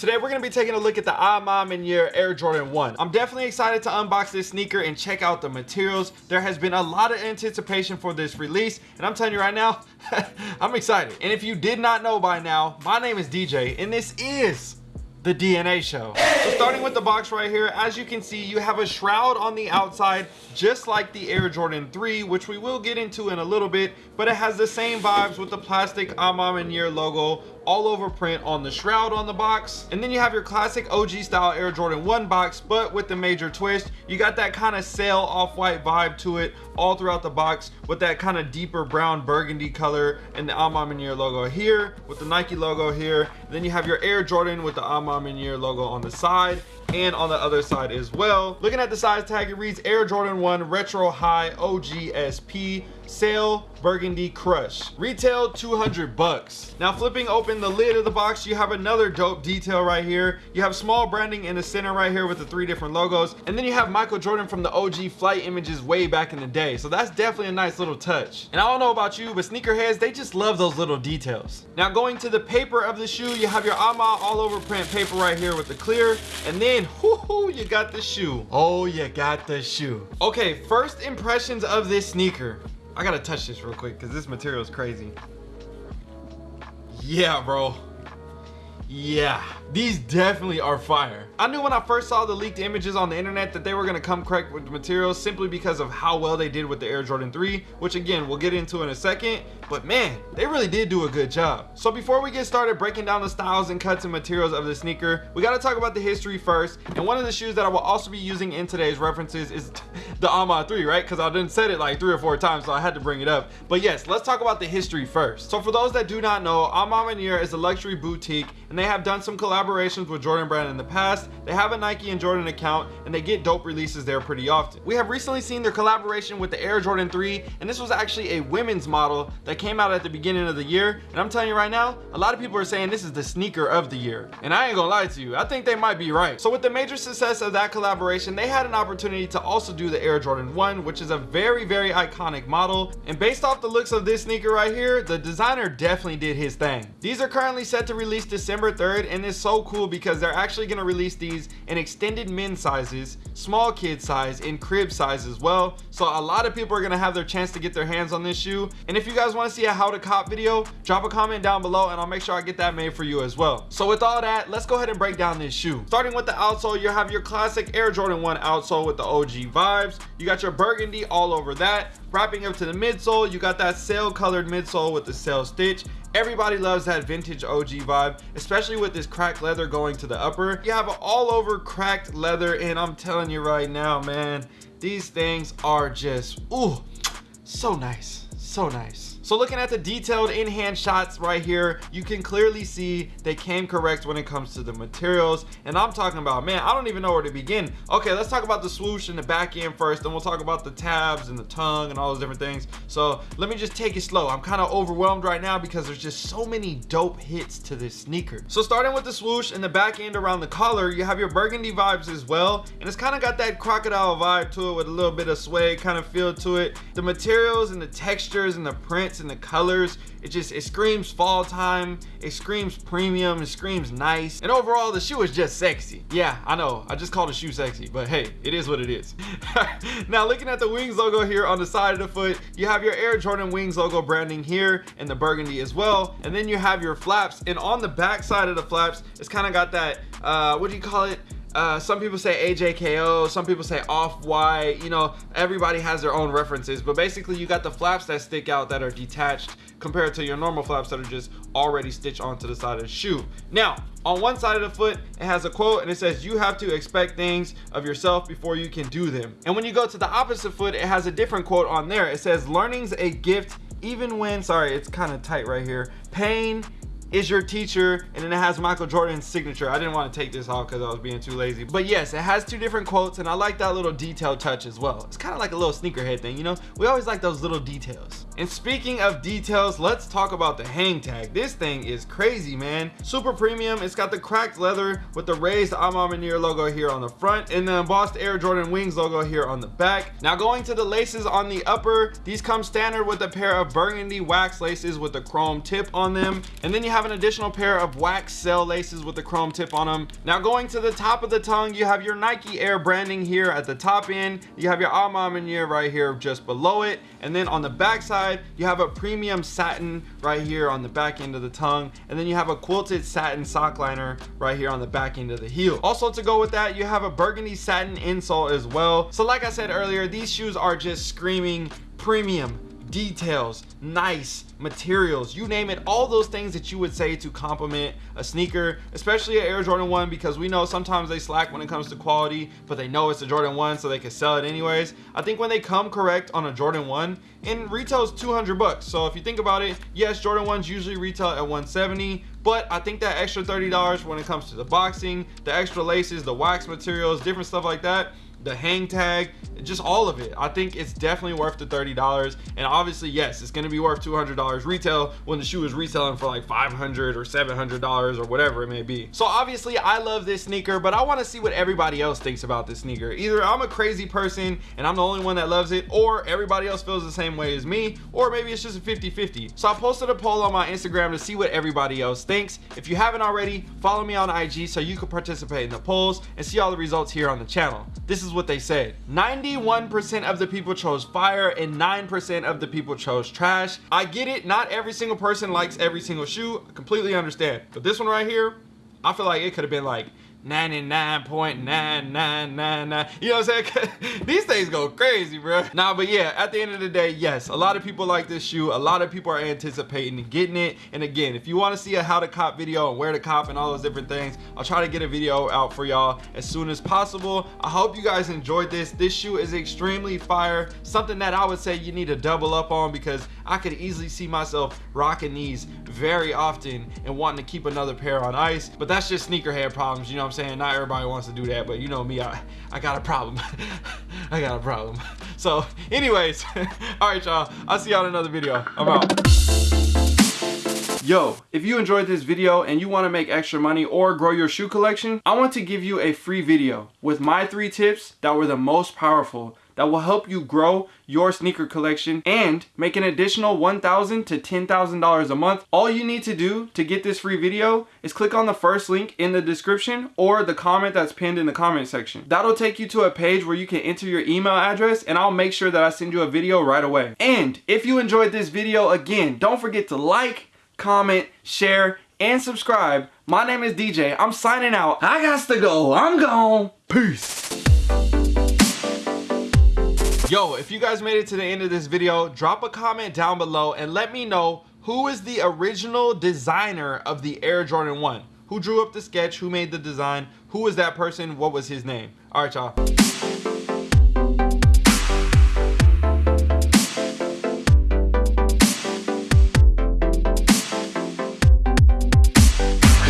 Today we're going to be taking a look at the A Ma Maniére Air Jordan 1. I'm definitely excited to unbox this sneaker and check out the materials. There has been a lot of anticipation for this release and I'm telling you right now, I'm excited. And if you did not know by now, my name is DJ and this is the DNA show. So starting with the box right here, as you can see, you have a shroud on the outside, just like the Air Jordan 3, which we will get into in a little bit, but it has the same vibes with the plastic A Ma Maniére logo all over print on the shroud on the box. And then you have your classic OG style Air Jordan 1 box, but with the major twist, you got that kind of sail off-white vibe to it all throughout the box with that kind of deeper brown burgundy color and the A Ma logo here with the Nike logo here. And then you have your Air Jordan with the A Ma logo on the side and on the other side as well. Looking at the size tag, it reads Air Jordan 1 Retro High OGSP Sail Burgundy Crush. Retail 200 bucks. Now flipping open the lid of the box, you have another dope detail right here. You have small branding in the center right here with the three different logos. And then you have Michael Jordan from the OG flight images way back in the day. So that's definitely a nice little touch. And I don't know about you, but sneakerheads, they just love those little details. Now going to the paper of the shoe, you have your A Ma all over print paper right here with the clear. And then, whoo, you got the shoe. Oh, you got the shoe. Okay, first impressions of this sneaker. I gotta touch this real quick because this material is crazy. Yeah, bro. Yeah, these definitely are fire. I knew when I first saw the leaked images on the internet that they were gonna come correct with the materials simply because of how well they did with the Air Jordan 3, which again, we'll get into in a second, but man, they really did do a good job. So before we get started breaking down the styles and cuts and materials of the sneaker, we gotta talk about the history first. And one of the shoes that I will also be using in today's references is the A Ma 3, right? Because I didn't said it like three or four times, so I had to bring it up. But yes, let's talk about the history first. So for those that do not know, A Ma Maniére is a luxury boutique and they have done some collaborations with Jordan Brand in the past. They have a Nike and Jordan account and they get dope releases there pretty often. We have recently seen their collaboration with the Air Jordan 3 and this was actually a women's model that came out at the beginning of the year. And I'm telling you right now, a lot of people are saying this is the sneaker of the year. And I ain't gonna lie to you, I think they might be right. So with the major success of that collaboration, they had an opportunity to also do the Air Jordan 1, which is a very, very iconic model. And based off the looks of this sneaker right here, the designer definitely did his thing. These are currently set to release December 3rd and it's so cool because they're actually gonna release these in extended men sizes, small kid size, and crib size as well. So a lot of people are gonna have their chance to get their hands on this shoe. And if you guys wanna see a how to cop video, drop a comment down below and I'll make sure I get that made for you as well. So with all that, let's go ahead and break down this shoe. Starting with the outsole, you have your classic Air Jordan 1 outsole with the OG vibes. You got your burgundy all over that. Wrapping up to the midsole, you got that sail colored midsole with the sail stitch. Everybody loves that vintage OG vibe, especially with this leather going to the upper. You have all over cracked leather and I'm telling you right now, man, these things are just, ooh, so nice, so nice. So looking at the detailed in-hand shots right here, you can clearly see they came correct when it comes to the materials. And I'm talking about, man, I don't even know where to begin. Okay, let's talk about the swoosh and the back end first, then we'll talk about the tabs and the tongue and all those different things. So let me just take it slow. I'm kind of overwhelmed right now because there's just so many dope hits to this sneaker. So starting with the swoosh and the back end around the collar, you have your burgundy vibes as well. And it's kind of got that crocodile vibe to it with a little bit of suede kind of feel to it. The materials and the textures and the prints and the colors it just it screams fall time it screams premium it screams nice. And overall the shoe is just sexy. Yeah i know i just called the shoe sexy but hey it is what it is. Now looking at the wings logo here on the side of the foot you have your air jordan wings logo branding here and the burgundy as well. And then you have your flaps and on the back side of the flaps it's kind of got that uh what do you call it uh, some people say AJKO, some people say off-white, you know, everybody has their own references, but basically you got the flaps that stick out that are detached compared to your normal flaps that are just already stitched onto the side of the shoe. Now, on one side of the foot, it has a quote and it says, you have to expect things of yourself before you can do them. And when you go to the opposite foot, it has a different quote on there. It says, learning's a gift even when, sorry, it's kind of tight right here. Pain is your teacher and then it has michael jordan's signature. I didn't want to take this off because i was being too lazy. But yes it has two different quotes and i like that little detail touch as well. It's kind of like a little sneakerhead thing you know? We always like those little details and speaking of details let's talk about the hang tag this thing is crazy man super premium it's got the cracked leather with the raised A Ma logo here on the front and the embossed air jordan wings logo here on the back now going to the laces on the upper these come standard with a pair of burgundy wax laces with a chrome tip on them and then you have an additional pair of wax cell laces with the chrome tip on them. Now going to the top of the tongue, you have your Nike Air branding here at the top end. You have your A Ma right here just below it. And then on the back side, you have a premium satin right here on the back end of the tongue. And then you have a quilted satin sock liner right here on the back end of the heel. Also to go with that, you have a burgundy satin insole as well. So like I said earlier, these shoes are just screaming premium details, nice materials, you name it, all those things that you would say to compliment a sneaker, especially an Air Jordan 1 because we know sometimes they slack when it comes to quality, but they know it's a Jordan 1 so they can sell it anyways. I think when they come correct on a Jordan 1, and retails 200 bucks. So if you think about it, yes, Jordan 1s usually retail at 170, but I think that extra $30 when it comes to the boxing, the extra laces, the wax materials, different stuff like that, the hang tag just all of it. I think it's definitely worth the 30 dollars. And obviously yes it's going to be worth 200 dollars retail when the shoe is retailing for like 500 or 700 dollars or whatever it may be. So obviously i love this sneaker but i want to see what everybody else thinks about this sneaker. Either i'm a crazy person and i'm the only one that loves it or everybody else feels the same way as me or maybe it's just a 50 50 so i posted a poll on my instagram to see what everybody else thinks. If you haven't already follow me on ig so you can participate in the polls and see all the results here on the channel. This is what they said 91% of the people chose fire and 9% of the people chose trash. I get it. Not every single person likes every single shoe. I completely understand. But this one right here I feel like it could have been like 99.9999 you know what i'm saying? These things go crazy bro. Nah but yeah at the end of the day yes a lot of people like this shoe. A lot of people are anticipating getting it. And again if you want to see a how to cop video and where to cop and all those different things i'll try to get a video out for y'all as soon as possible. I hope you guys enjoyed this. This shoe is extremely fire. Something that i would say you need to double up on because i could easily see myself rocking these very often and wanting to keep another pair on ice. But that's just sneakerhead problems you know I'm saying? Not everybody wants to do that, but you know me, I, I got a problem. I got a problem. So anyways, all right, y'all. I'll see y'all in another video. I'm out. Yo, if you enjoyed this video and you want to make extra money or grow your shoe collection, I want to give you a free video with my three tips that were the most powerful that will help you grow your sneaker collection and make an additional $1,000 to $10,000 a month. All you need to do to get this free video is click on the first link in the description or the comment that's pinned in the comment section. That'll take you to a page where you can enter your email address and I'll make sure that I send you a video right away. And if you enjoyed this video, again, don't forget to like, comment, share, and subscribe. My name is DJ. I'm signing out. I got to go. I'm gone. Peace. Yo, if you guys made it to the end of this video, drop a comment down below and let me know who is the original designer of the Air Jordan 1. Who drew up the sketch? Who made the design? Who was that person? What was his name? All right, y'all.